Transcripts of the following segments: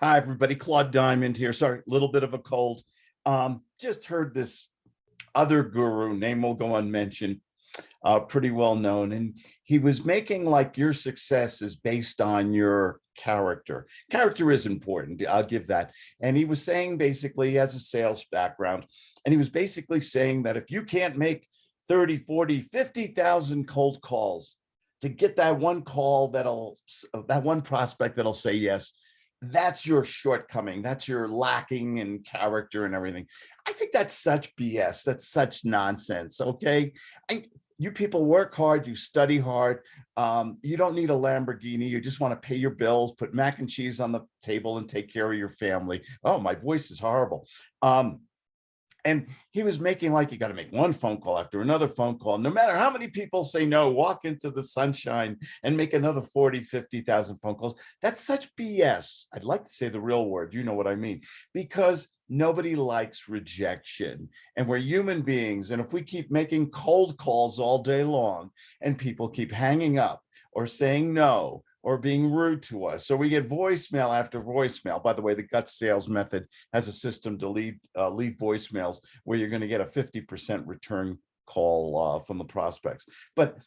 Hi, everybody. Claude Diamond here. Sorry, a little bit of a cold. Um, just heard this other guru, name will go unmentioned, uh, pretty well known. And he was making like your success is based on your character. Character is important, I'll give that. And he was saying basically he has a sales background. And he was basically saying that if you can't make 30, 40, 50,000 cold calls to get that one call that'll, that one prospect that'll say yes, that's your shortcoming. That's your lacking in character and everything. I think that's such BS. That's such nonsense. Okay. I, you people work hard, you study hard. Um, you don't need a Lamborghini. You just want to pay your bills, put mac and cheese on the table and take care of your family. Oh, my voice is horrible. Um, and he was making like you got to make one phone call after another phone call. No matter how many people say no, walk into the sunshine and make another 40, 50,000 phone calls. That's such BS. I'd like to say the real word. You know what I mean? Because nobody likes rejection and we're human beings. And if we keep making cold calls all day long and people keep hanging up or saying no or being rude to us. So we get voicemail after voicemail. By the way, the guts sales method has a system to leave, uh, leave voicemails where you're going to get a 50% return call uh, from the prospects. But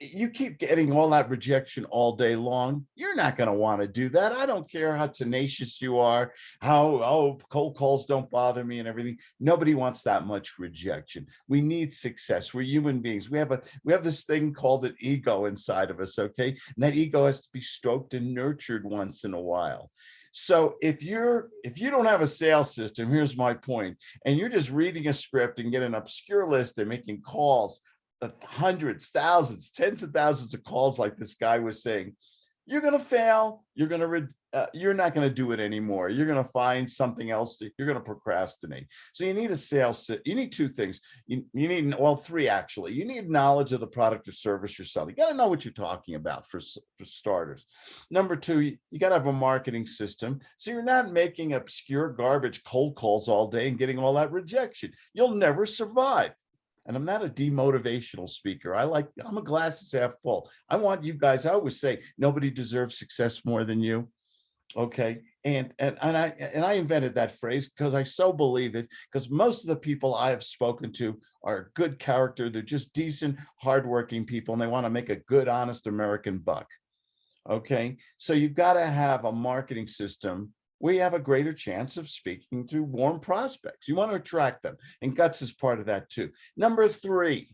you keep getting all that rejection all day long, you're not going to want to do that. I don't care how tenacious you are, how, oh, cold calls don't bother me and everything. Nobody wants that much rejection. We need success. We're human beings. We have a, we have this thing called an ego inside of us. Okay. And that ego has to be stroked and nurtured once in a while. So if you're if you don't have a sales system, here's my point, and you're just reading a script and get an obscure list and making calls hundreds, thousands, tens of thousands of calls like this guy was saying, you're going to fail. You're going to, uh, you're not going to do it anymore. You're going to find something else. You're going to procrastinate. So you need a sales, you need two things. You, you need, well, three actually. You need knowledge of the product or service you're selling. You got to know what you're talking about for, for starters. Number two, you, you got to have a marketing system. So you're not making obscure garbage cold calls all day and getting all that rejection. You'll never survive. And I'm not a demotivational speaker. I like, I'm a glasses half full. I want you guys, I always say, nobody deserves success more than you. Okay. And, and, and I, and I invented that phrase because I so believe it because most of the people I have spoken to are good character. They're just decent, hardworking people and they want to make a good, honest American buck. Okay. So you've got to have a marketing system we have a greater chance of speaking to warm prospects. You want to attract them and guts is part of that too. Number three,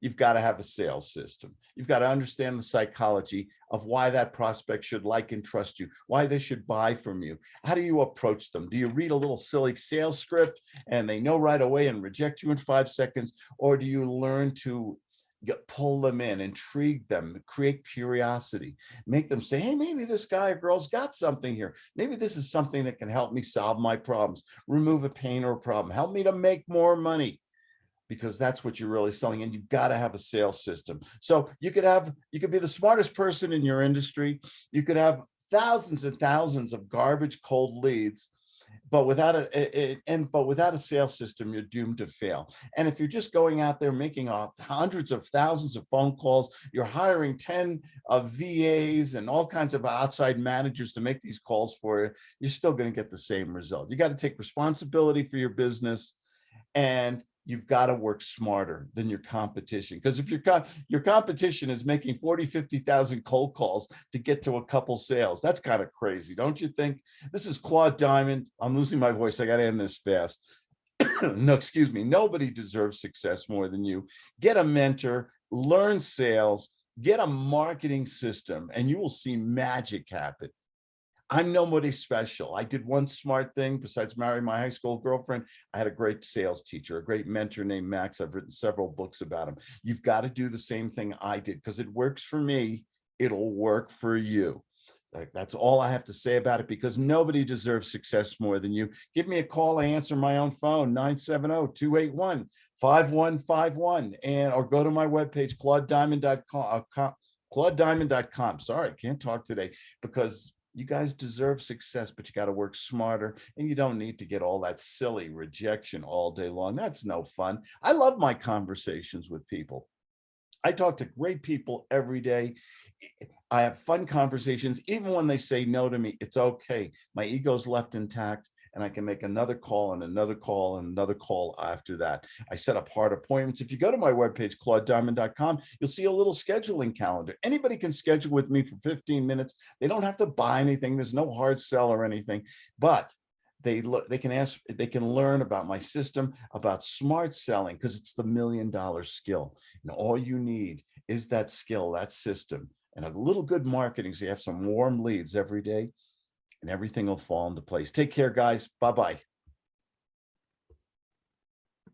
you've got to have a sales system. You've got to understand the psychology of why that prospect should like and trust you, why they should buy from you. How do you approach them? Do you read a little silly sales script and they know right away and reject you in five seconds? Or do you learn to get, pull them in, intrigue them, create curiosity, make them say, hey, maybe this guy or girl's got something here. Maybe this is something that can help me solve my problems, remove a pain or a problem, help me to make more money because that's what you're really selling and you've got to have a sales system. So you could have, you could be the smartest person in your industry. You could have thousands and thousands of garbage cold leads but without a, and but without a sales system, you're doomed to fail. And if you're just going out there making hundreds of thousands of phone calls, you're hiring 10 of VAs and all kinds of outside managers to make these calls for you, you're still going to get the same result. You got to take responsibility for your business and you've got to work smarter than your competition. Because if your, co your competition is making 40, 50,000 cold calls to get to a couple sales, that's kind of crazy, don't you think? This is Claude Diamond. I'm losing my voice. I got to end this fast. no, excuse me. Nobody deserves success more than you. Get a mentor, learn sales, get a marketing system, and you will see magic happen. I'm nobody special. I did one smart thing besides marry my high school girlfriend. I had a great sales teacher, a great mentor named Max. I've written several books about him. You've got to do the same thing I did because it works for me. It'll work for you. That's all I have to say about it because nobody deserves success more than you. Give me a call. I answer my own phone, 970-281-5151 and or go to my webpage, claudediamond.com, uh, claudediamond.com. Sorry, can't talk today because you guys deserve success, but you got to work smarter and you don't need to get all that silly rejection all day long. That's no fun. I love my conversations with people. I talk to great people every day. I have fun conversations, even when they say no to me, it's okay. My ego's left intact and I can make another call and another call and another call after that. I set up hard appointments. If you go to my webpage, claudediamond.com, you'll see a little scheduling calendar. Anybody can schedule with me for 15 minutes. They don't have to buy anything. There's no hard sell or anything, but they look, they can ask, they can learn about my system, about smart selling, because it's the million dollar skill. And all you need is that skill, that system, and a little good marketing. So you have some warm leads every day and everything will fall into place. Take care, guys. Bye-bye.